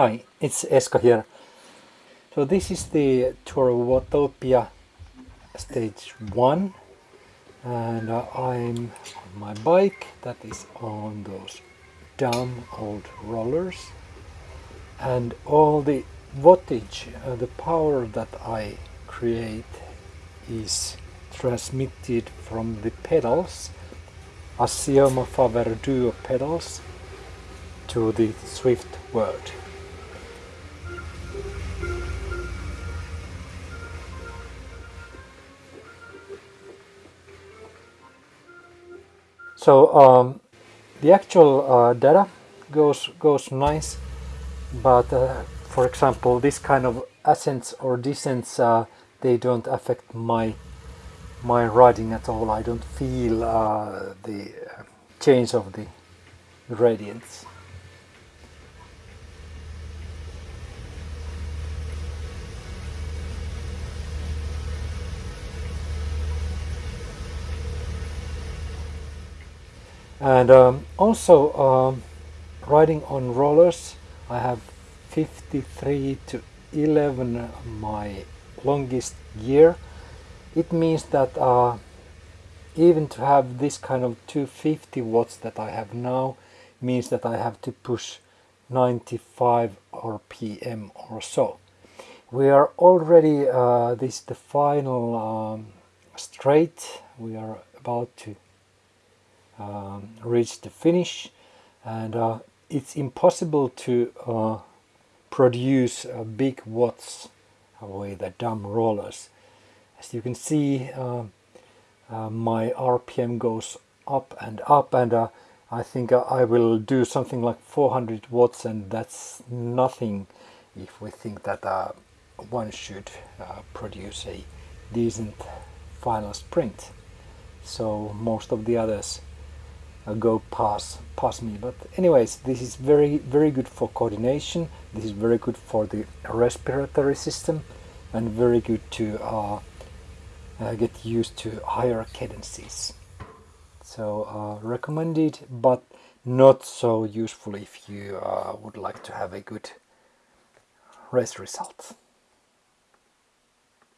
Hi, it's Esko here. So this is the tour of Watopia stage 1 and uh, I'm on my bike that is on those dumb old rollers and all the wattage, uh, the power that I create is transmitted from the pedals, Assioma Faber Duo pedals to the Zwift world. So um, the actual uh, data goes goes nice, but uh, for example, this kind of ascents or descents uh, they don't affect my my riding at all. I don't feel uh, the change of the gradients. And um, also um, riding on rollers I have 53 to 11 my longest gear. It means that uh, even to have this kind of 250 watts that I have now means that I have to push 95 rpm or so. We are already uh, this is the final um, straight. We are about to um, reach the finish. And uh, it's impossible to uh, produce uh, big watts with the dumb rollers. As you can see uh, uh, my RPM goes up and up and uh, I think I will do something like 400 watts and that's nothing if we think that one should produce a decent final sprint. So most of the others uh, go past past me. But anyways this is very very good for coordination. This is very good for the respiratory system and very good to uh, uh, get used to higher cadences. So uh, recommended but not so useful if you uh, would like to have a good race result